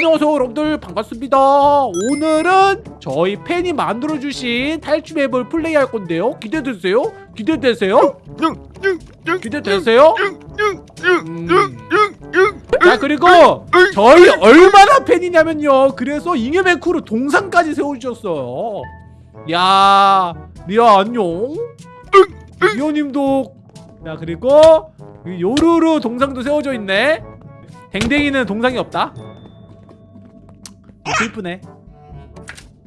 안녕하세요 여러분들. 반갑습니다. 오늘은 저희 팬이 만들어주신 탈출맵을 플레이할 건데요. 기대되세요? 기대되세요? 기대되세요? 음. 자 그리고 저희 얼마나 팬이냐면요. 그래서 잉여맨 크루 동상까지 세워주셨어요. 야 리아 안녕. 리오님도. 야 그리고 이 요루루 동상도 세워져 있네. 댕댕이는 동상이 없다 좀 슬프네.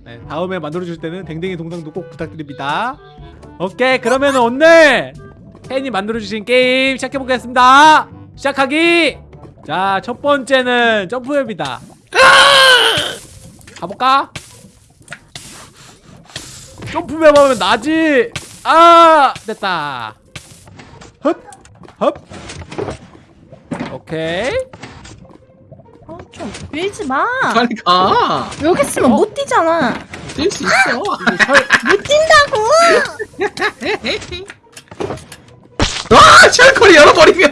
네, 다음에 만들어줄 때는 댕댕이 동상도 꼭 부탁드립니다. 오케이 그러면 오늘 팬이 만들어주신 게임 시작해보겠습니다. 시작하기! 자 첫 번째는 점프맵이다. 가볼까? 점프맵 하면 나지! 아 됐다. 헙 헙 오케이 어, 좀 밀지 마. 빨리 가. 여기 있으면 어? 못 뛰잖아. 뛸 수 있어. 못 뛴다고. 아, 셜콜이 열어버리면.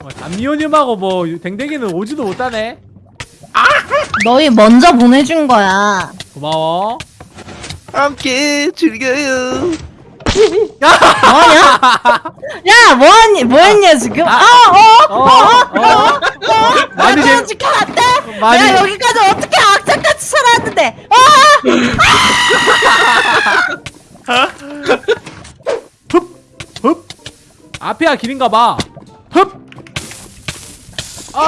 어, 담미호님하고 뭐 댕댕이는 오지도 못하네 너희 먼저 보내준 거야. 고마워 함께 즐겨요. 뭐냐? 야, 뭐하니? 뭐했냐 지금? 아, 어, 어, 어, 많이 나재 지켜 안 돼. 많이 내가 여기까지 어떻게 악착같이 살아왔는데? 어, 흡 앞에야 길인가 봐흡아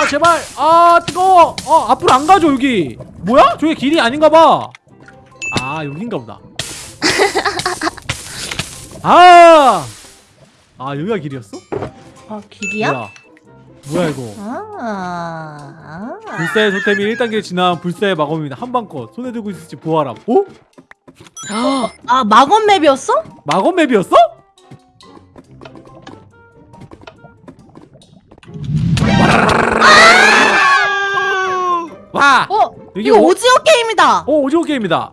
제발 아 뜨거워 어 앞으로 안 가죠 여기 뭐야 저게 길이 아닌가 봐아 여긴가 보다 아, 아 여기가 길이었어? 어 길이야? 뭐야 뭐야 이거 아, 아. 불사의 토템이 1단계 지난 불사의 마검입니다 한방컷 손에 들고 있을지 보아라 오? 아, 마검 맵이었어? 마검 맵이었어? 와! 어, 이거 오- 오지오 게임이다. 오 오징어 게임이다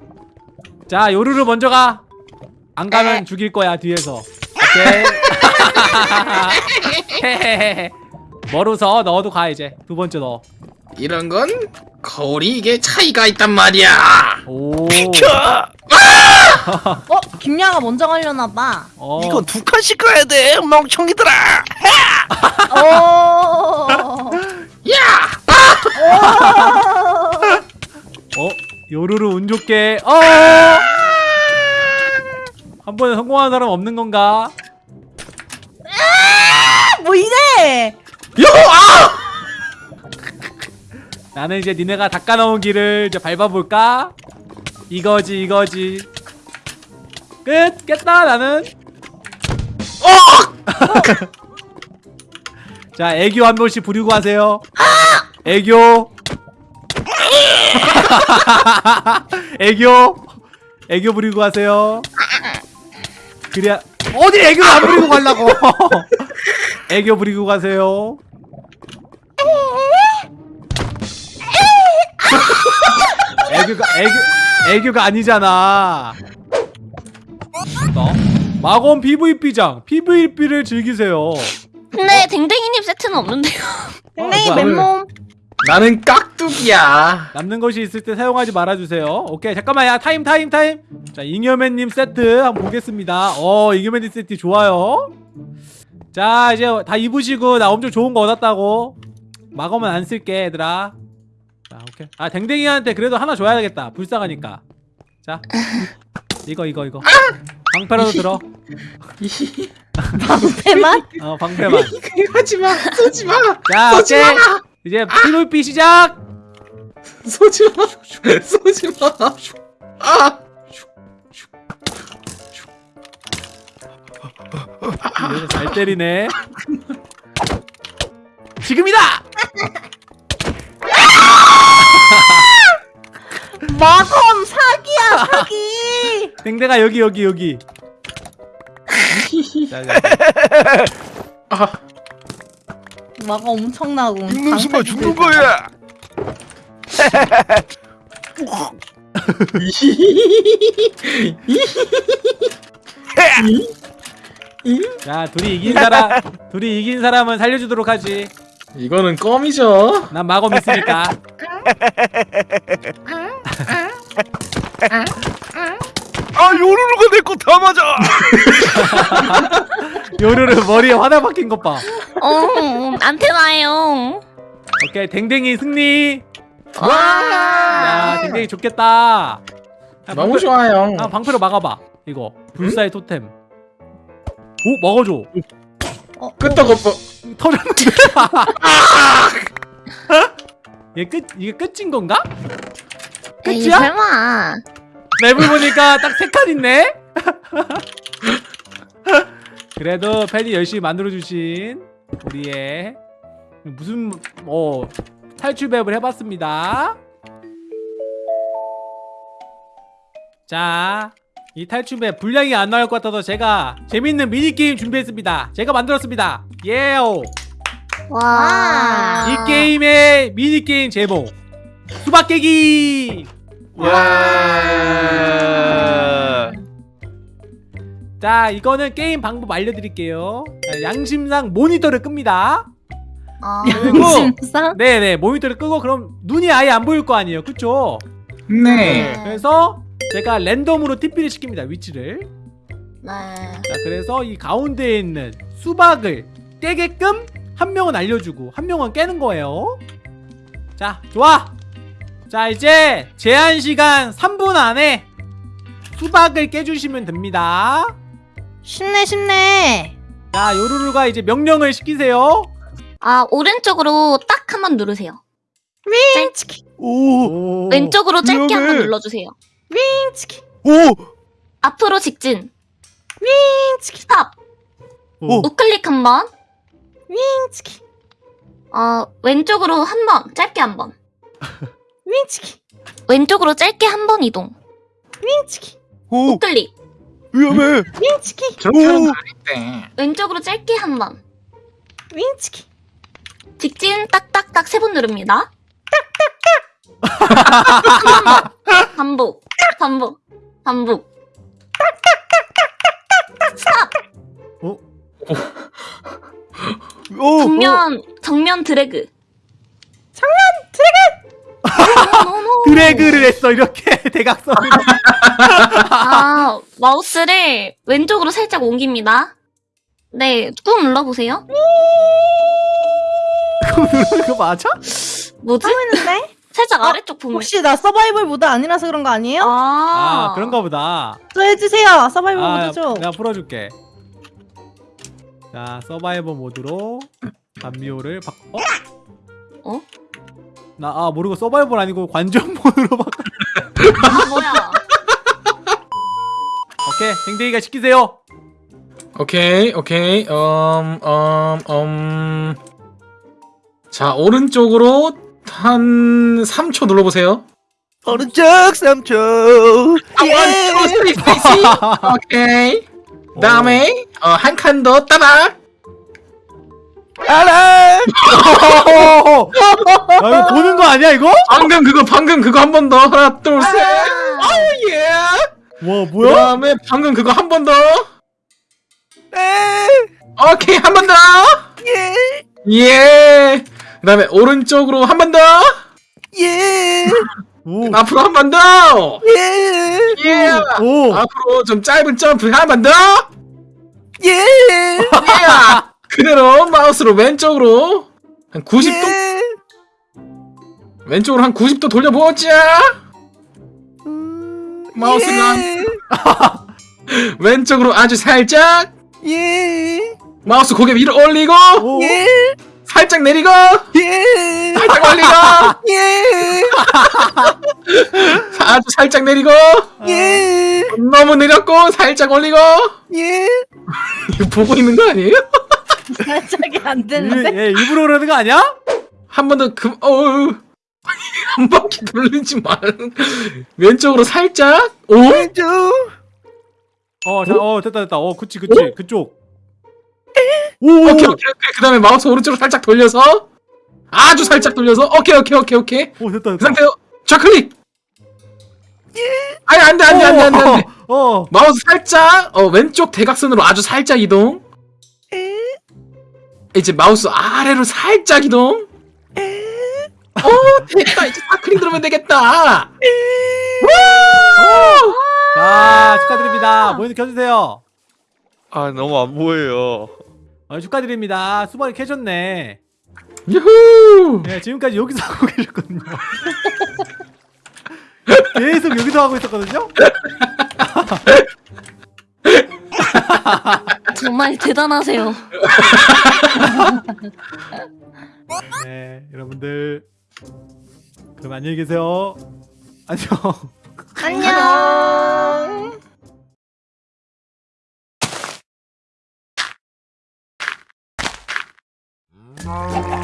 자 요루루 먼저 가 안 가면 네. 죽일 거야 뒤에서 오케이 헤헤헤헤 멀어서 너도 가 이제 두 번째 너 이런 건 거울이 이게 차이가 있단 말이야. 오. 어, 김야가 먼저 가려나 봐. 어. 이건 두 칸씩 가야 돼, 멍청이들아. 어. 야! 어? 요루루 운 좋게 어! 한 번에 성공한 사람 없는 건가? 아, 뭐 이래? 요! 아! 나는 이제 니네가 닦아놓은 길을 이제 밟아볼까? 이거지 이거지 끝! 깼다 나는 자 애교 한 번씩 부리고 하세요 애교 애교 애교 부리고 하세요 그래야 어디 애교를 안 부리고 가려고 애교 부리고 가세요 애교가 애교 애교가 아니잖아. 너 마검 PVP장 PVP를 즐기세요. 근데 댕댕이님 세트는 없는데요. 댕댕이 어, 뭐야. 맨몸. 나는 깍두기야. 남는 것이 있을 때 사용하지 말아주세요. 오케이 잠깐만 야 타임 타임 타임. 자 잉여맨님 세트 한번 보겠습니다. 어 잉여맨님 세트 좋아요. 자 이제 다 입으시고 나 엄청 좋은 거 얻었다고. 마검은 안 쓸게 얘들아. 자 오케이. 아 댕댕이한테 그래도 하나 줘야겠다. 불쌍하니까. 자 이거 이거 이거. 방패라도 들어. 방패만? 어 방패만. 이거 하지 마. 쏘지 마. 자 쏘지 이제 PVP 시작. 쏘지 마. 쏘지 마. 아! 잘 때리네. 지금이다. 마검 사기야 사기. 댕댕아 여기 여기 여기. 자, 자. 아! 마검 엄청나고. 죽는 순간 죽는 거야. 자 둘이 이긴 사람 둘이 이긴 사람은 살려주도록 하지. 이거는 껌이죠. 난 마검 있으니까. 아 요루루가 내 거 다 맞아 요르르 머리에 화나 박힌 것 봐. 어, 안테나예요. 오케이 댕댕이 승리. 와. 야 댕댕이 좋겠다. 야, 너무 방패- 좋아요. 아 방패로 막아봐. 이거 불사의 토템. 오 먹어줘. 어, 끄떡 없어. 터졌는데. 얘끝 이게 끝인 건가? 끝이야? 설마. 맵을 보니까 딱 세 칸 있네. 그래도 팬이 열심히 만들어주신 우리의 무슨 어 탈출 맵을 해봤습니다. 자, 이 탈출 맵 분량이 안 나올 것 같아서 제가 재밌는 미니 게임 준비했습니다. 제가 만들었습니다. 예요. 와. 이 게임의 미니 게임 제목 수박 깨기. 와 자 이거는 게임 방법 알려드릴게요 자, 양심상 모니터를 끕니다 아. 양심상? 네네 모니터를 끄고 그럼 눈이 아예 안 보일 거 아니에요 그쵸? 네. 그래서 제가 랜덤으로 TP를 시킵니다 위치를 네. 자 그래서 이 가운데에 있는 수박을 깨게끔 한 명은 알려주고 한 명은 깨는 거예요 자 좋아 자 이제 제한시간 3분 안에 수박을 깨주시면 됩니다 쉽네 쉽네 자 요루루가 이제 명령을 시키세요 아, 오른쪽으로 딱 한 번 누르세요. 윙치키 오 왼쪽으로 짧게 한 번. 눌러주세요. 윙치키 오! 앞으로 직진. 윙치키 stop. 오. 우클릭 한 번. 윙치키 어, 왼쪽으로 한 번. 짧게 한 번. 윙치키 왼쪽으로 짧게 한 번 이동. 윙치키 오! 우클릭. 위험해! 윙치키 저렇게 하는 거 아닌데. 왼쪽으로 짧게 한 번. 윙치키 직진 딱딱딱 세 번 누릅니다. 딱딱딱. 반복. 반복. 반복. 스탑. 어? 오! 정면 정면 드래그. 정면 드래그. 드래그를 했어 이렇게 대각선 아 마우스를 왼쪽으로 살짝 옮깁니다. 네, 꾹 눌러보세요. 그거 누르는 거 맞아? 뭐지? 했는데? 살짝 어, 아래쪽 보면. 혹시 나 서바이벌 모드 아니라서 그런 거 아니에요? 아, 아 그런가 보다 저 해주세요 서바이벌 아 모드 좀 내가 풀어줄게 자 서바이벌 모드로 감미호를 바꿔 어? 어? 나 아 모르고 서바이벌 아니고 관전 모드로 바꿔 아? 오케이 댕댕이가 시키세요 오케이, 오케이. 음, 음, 음. 자, 오른쪽으로 한 3초 눌러보세요. 오른쪽 3초 아, one, two, three, space. 오케이. 다음에 어, 한 칸 더 따박. 알아! 야 이거 보는 거 아니야 이거? 방금 그거 방금 그거 한 번 더. 하나, 둘, 셋. 아, 예. 와 뭐야? 그다음에 방금 그거 한 번 더. 에! 오케이, 한 번 더. 예! 예. 그다음에 오른쪽으로 한 번 더. 예! 오, 앞으로 한 번 더. 예! 예. 오. 앞으로 좀 짧은 점프 한 번 더. 예! 예. 그대로 마우스로 왼쪽으로 한 90도 예! 왼쪽으로 한 90도 돌려보자. 음, 마우스가 예! 왼쪽으로 아주 살짝. 예! 마우스 고개 위로 올리고 오. 예! 살짝 내리고 예! 살짝 올리고 예! 아주 살짝 내리고 예! 너무 내렸고 살짝 올리고 예! 이거 보고 있는 거 아니에요? 살짝이 안 일, 되는데? 얘 일부러 그러는 거 아니야? 한 번 더 금, 어우. 한 바퀴 돌리지 말. 왼쪽으로 살짝. 오? 왼쪽! 어, 자, 어 됐다 됐다. 어, 그치 그치 그쪽. 오, 오케이, 오케이, 오케이. 그 다음에 마우스 오른쪽으로 살짝 돌려서. 아주 살짝 돌려서. 오케이, 오케이, 오케이, 오케이. 오 됐다 그 됐다. 상태로 좌클릭. 아니, 안 돼, 안 돼, 안 돼, 안 돼, 안 돼. 어, 어. 마우스 살짝, 어, 왼쪽 대각선으로 아주 살짝 이동. 이제 마우스 아래로 살짝 이동. 어 됐다 이제 사크린 들으면 되겠다. 자 축하드립니다 모니터 켜주세요 아 너무 안 보여요. 어, 축하드립니다 수박이 캐셨네 유후. 네 지금까지 여기서 하고 계셨거든요 계속 여기서 하고 있었거든요 정말 대단하세요. 네 여러분들 그럼 안녕히 계세요 안녕 안녕. 음.